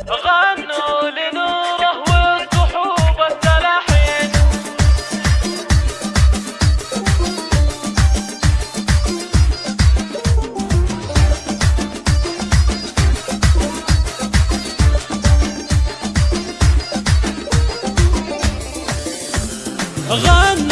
غنوا لنوره التلاحين. غنوا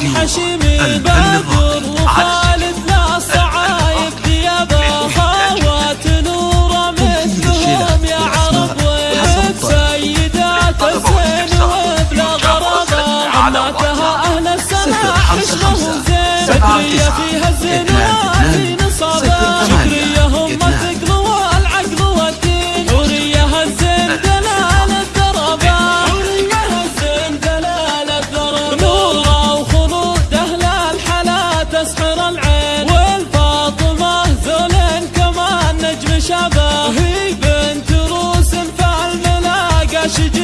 你还是。Наши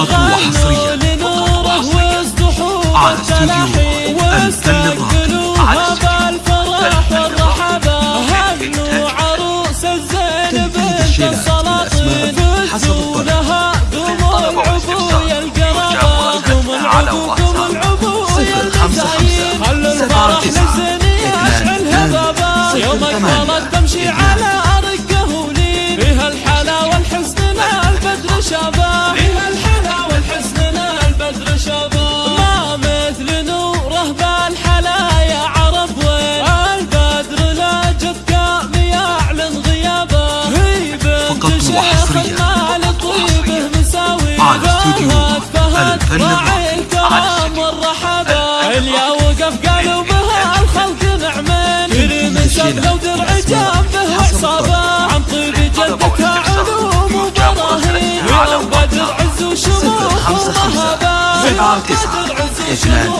فقط وحصريا فقط وحصريا على استوديو أنت الراقي على عروس الزين بنت السلاطين حسب الطلب للطلب والاستفسار القرابة مراسلتنا على واتساب صفر خمسة خمسة. سبعة تسعة. اثنان ثمانية. يوم اكبرت على ارق قهولين بها الحلا والحسن البدر شباب الاستوديو الفن مرحبا اللي وقف قالوا بها الخلق نعمين. كريم سب لو جنبه عصابه عن طيب جلدك علوم وبراهين. يوم بدر عز وشموخ ومهبه يوم بدر عز وشموخ